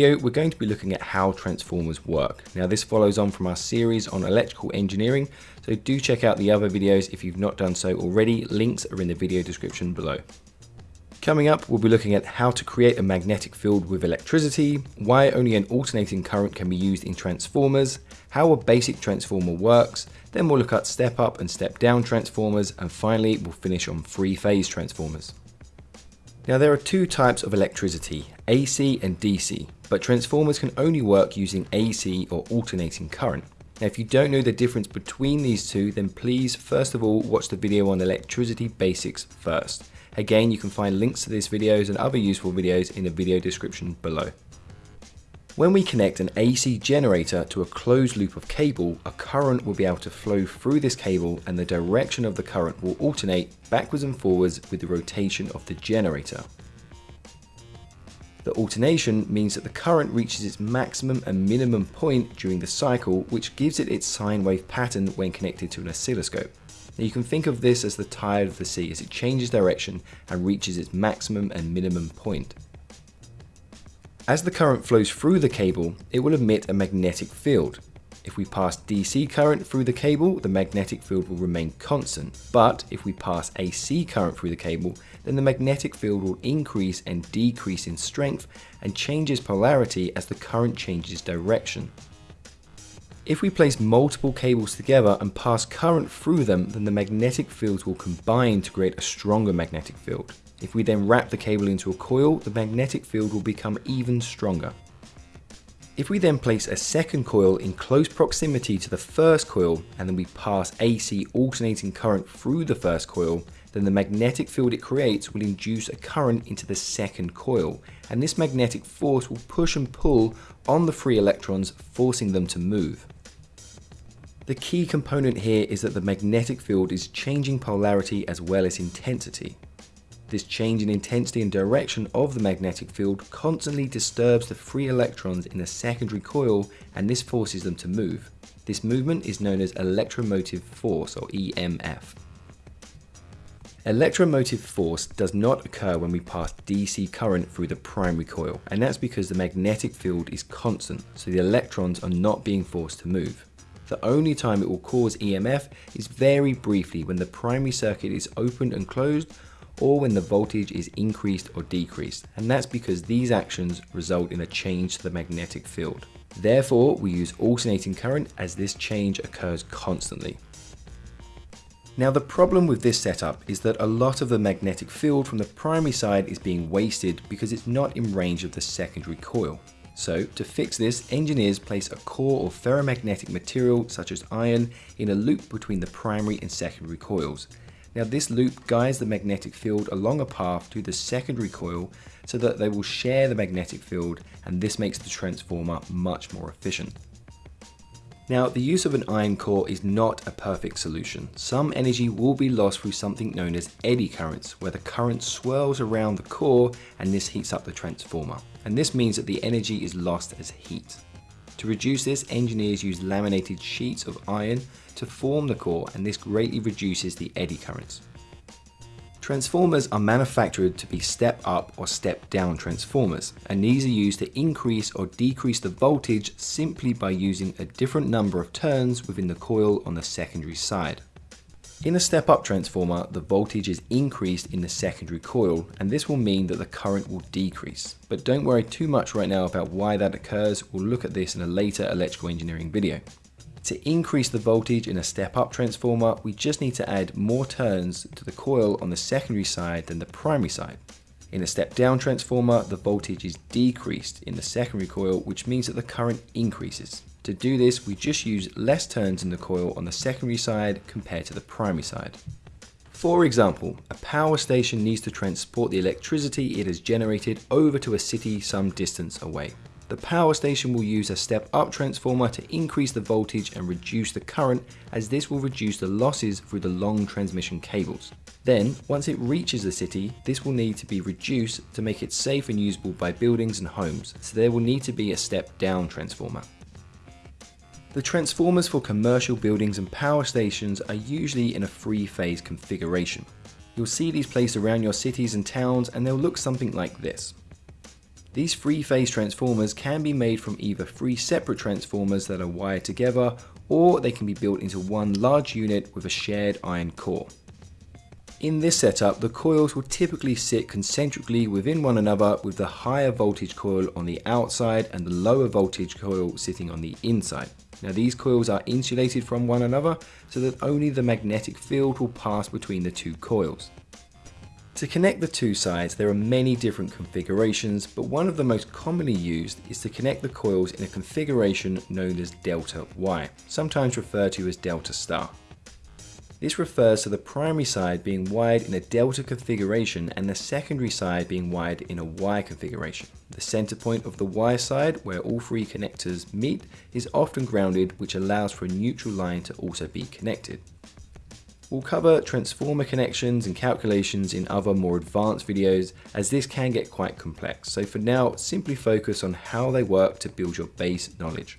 we're going to be looking at how transformers work. Now this follows on from our series on electrical engineering, so do check out the other videos if you've not done so already, links are in the video description below. Coming up, we'll be looking at how to create a magnetic field with electricity, why only an alternating current can be used in transformers, how a basic transformer works, then we'll look at step up and step down transformers, and finally we'll finish on three phase transformers. Now there are two types of electricity, AC and DC, but transformers can only work using AC or alternating current. Now if you don't know the difference between these two, then please first of all watch the video on electricity basics first. Again, you can find links to these videos and other useful videos in the video description below. When we connect an AC generator to a closed loop of cable, a current will be able to flow through this cable and the direction of the current will alternate backwards and forwards with the rotation of the generator. The alternation means that the current reaches its maximum and minimum point during the cycle, which gives it its sine wave pattern when connected to an oscilloscope. Now you can think of this as the tide of the sea as it changes direction and reaches its maximum and minimum point. As the current flows through the cable, it will emit a magnetic field. If we pass DC current through the cable, the magnetic field will remain constant. But if we pass AC current through the cable, then the magnetic field will increase and decrease in strength and changes polarity as the current changes direction. If we place multiple cables together and pass current through them, then the magnetic fields will combine to create a stronger magnetic field. If we then wrap the cable into a coil, the magnetic field will become even stronger. If we then place a second coil in close proximity to the first coil and then we pass AC alternating current through the first coil, then the magnetic field it creates will induce a current into the second coil and this magnetic force will push and pull on the free electrons forcing them to move. The key component here is that the magnetic field is changing polarity as well as intensity. This change in intensity and direction of the magnetic field constantly disturbs the free electrons in the secondary coil and this forces them to move. This movement is known as electromotive force or EMF. Electromotive force does not occur when we pass DC current through the primary coil and that's because the magnetic field is constant so the electrons are not being forced to move. The only time it will cause EMF is very briefly when the primary circuit is opened and closed or when the voltage is increased or decreased, and that's because these actions result in a change to the magnetic field. Therefore, we use alternating current as this change occurs constantly. Now the problem with this setup is that a lot of the magnetic field from the primary side is being wasted because it's not in range of the secondary coil. So to fix this, engineers place a core of ferromagnetic material such as iron in a loop between the primary and secondary coils. Now this loop guides the magnetic field along a path to the secondary coil so that they will share the magnetic field and this makes the transformer much more efficient. Now the use of an iron core is not a perfect solution. Some energy will be lost through something known as eddy currents where the current swirls around the core and this heats up the transformer. And this means that the energy is lost as heat. To reduce this, engineers use laminated sheets of iron to form the core and this greatly reduces the eddy currents. Transformers are manufactured to be step up or step down transformers and these are used to increase or decrease the voltage simply by using a different number of turns within the coil on the secondary side. In a step-up transformer, the voltage is increased in the secondary coil, and this will mean that the current will decrease. But don't worry too much right now about why that occurs, we'll look at this in a later electrical engineering video. To increase the voltage in a step-up transformer, we just need to add more turns to the coil on the secondary side than the primary side. In a step-down transformer, the voltage is decreased in the secondary coil, which means that the current increases. To do this, we just use less turns in the coil on the secondary side compared to the primary side. For example, a power station needs to transport the electricity it has generated over to a city some distance away. The power station will use a step-up transformer to increase the voltage and reduce the current as this will reduce the losses through the long transmission cables. Then, once it reaches the city, this will need to be reduced to make it safe and usable by buildings and homes, so there will need to be a step-down transformer. The transformers for commercial buildings and power stations are usually in a three-phase configuration. You'll see these placed around your cities and towns and they'll look something like this. These three-phase transformers can be made from either three separate transformers that are wired together, or they can be built into one large unit with a shared iron core. In this setup, the coils will typically sit concentrically within one another with the higher voltage coil on the outside and the lower voltage coil sitting on the inside. Now these coils are insulated from one another so that only the magnetic field will pass between the two coils. To connect the two sides, there are many different configurations, but one of the most commonly used is to connect the coils in a configuration known as delta Y, sometimes referred to as delta star. This refers to the primary side being wired in a delta configuration and the secondary side being wired in a Y configuration. The center point of the Y side, where all three connectors meet, is often grounded which allows for a neutral line to also be connected. We'll cover transformer connections and calculations in other more advanced videos as this can get quite complex, so for now simply focus on how they work to build your base knowledge.